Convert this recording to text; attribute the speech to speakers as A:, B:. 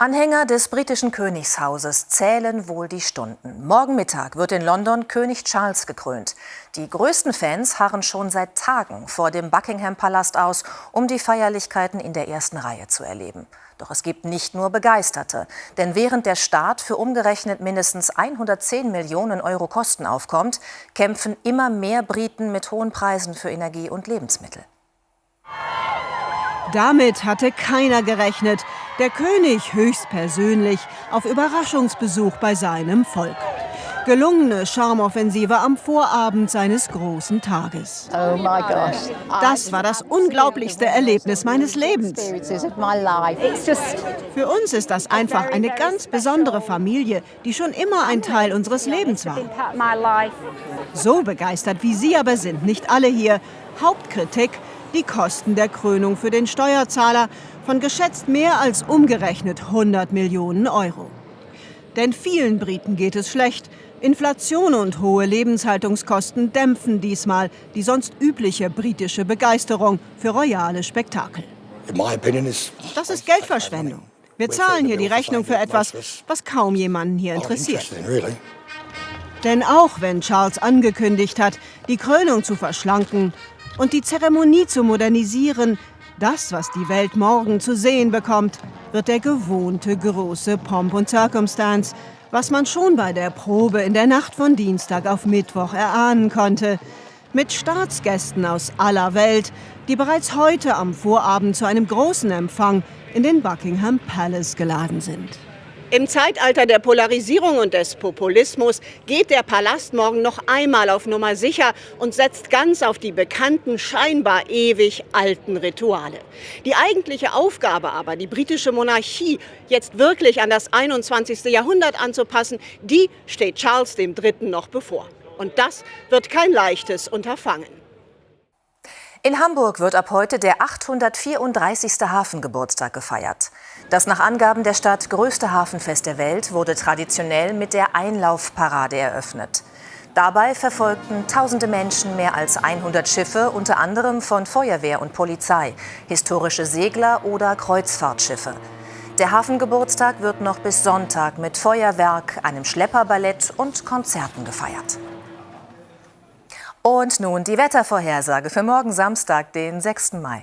A: Anhänger des britischen Königshauses zählen wohl die Stunden. Morgen Mittag wird in London König Charles gekrönt. Die größten Fans harren schon seit Tagen vor dem Buckingham-Palast aus, um die Feierlichkeiten in der ersten Reihe zu erleben. Doch es gibt nicht nur Begeisterte. Denn während der Staat für umgerechnet mindestens 110 Millionen Euro Kosten aufkommt, kämpfen immer mehr Briten mit hohen Preisen für Energie und Lebensmittel.
B: Damit hatte keiner gerechnet. Der König höchstpersönlich auf Überraschungsbesuch bei seinem Volk. Gelungene Charmoffensive am Vorabend seines großen Tages.
C: Oh my gosh.
B: Das war das unglaublichste Erlebnis meines Lebens. Für uns ist das einfach eine ganz besondere Familie, die schon immer ein Teil unseres Lebens war. So begeistert wie Sie aber sind nicht alle hier. Hauptkritik, die Kosten der Krönung für den Steuerzahler von geschätzt mehr als umgerechnet 100 Millionen Euro. Denn vielen Briten geht es schlecht. Inflation und hohe Lebenshaltungskosten dämpfen diesmal die sonst übliche britische Begeisterung für royale Spektakel. Das ist Geldverschwendung. Wir zahlen hier die Rechnung für etwas, was kaum jemanden hier interessiert. Denn auch wenn Charles angekündigt hat, die Krönung zu verschlanken und die Zeremonie zu modernisieren, das, was die Welt morgen zu sehen bekommt, wird der gewohnte große Pomp und Circumstance, was man schon bei der Probe in der Nacht von Dienstag auf Mittwoch erahnen konnte. Mit Staatsgästen aus aller Welt, die bereits heute am Vorabend zu einem großen Empfang in den Buckingham Palace geladen sind. Im Zeitalter der Polarisierung und des Populismus geht der Palast morgen noch einmal auf Nummer sicher und setzt ganz auf die bekannten, scheinbar ewig alten Rituale. Die eigentliche Aufgabe aber, die britische Monarchie jetzt wirklich an das 21. Jahrhundert anzupassen, die steht Charles III. noch bevor. Und das wird kein leichtes Unterfangen.
A: In Hamburg wird ab heute der 834. Hafengeburtstag gefeiert. Das nach Angaben der Stadt größte Hafenfest der Welt wurde traditionell mit der Einlaufparade eröffnet. Dabei verfolgten tausende Menschen mehr als 100 Schiffe, unter anderem von Feuerwehr und Polizei, historische Segler oder Kreuzfahrtschiffe. Der Hafengeburtstag wird noch bis Sonntag mit Feuerwerk, einem Schlepperballett und Konzerten gefeiert. Und nun die Wettervorhersage für morgen Samstag, den 6. Mai.